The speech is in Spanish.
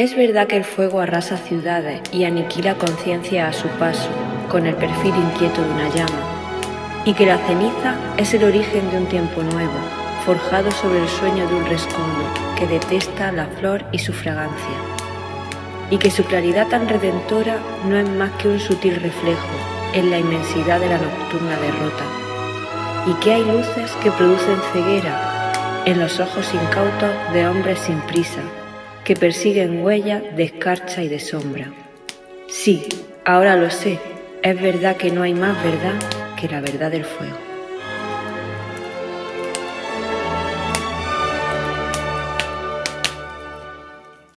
Es verdad que el fuego arrasa ciudades y aniquila conciencia a su paso, con el perfil inquieto de una llama, y que la ceniza es el origen de un tiempo nuevo, forjado sobre el sueño de un rescoldo que detesta la flor y su fragancia, y que su claridad tan redentora no es más que un sutil reflejo en la inmensidad de la nocturna derrota, y que hay luces que producen ceguera en los ojos incautos de hombres sin prisa, que persiguen huellas de escarcha y de sombra. Sí, ahora lo sé, es verdad que no hay más verdad que la verdad del fuego.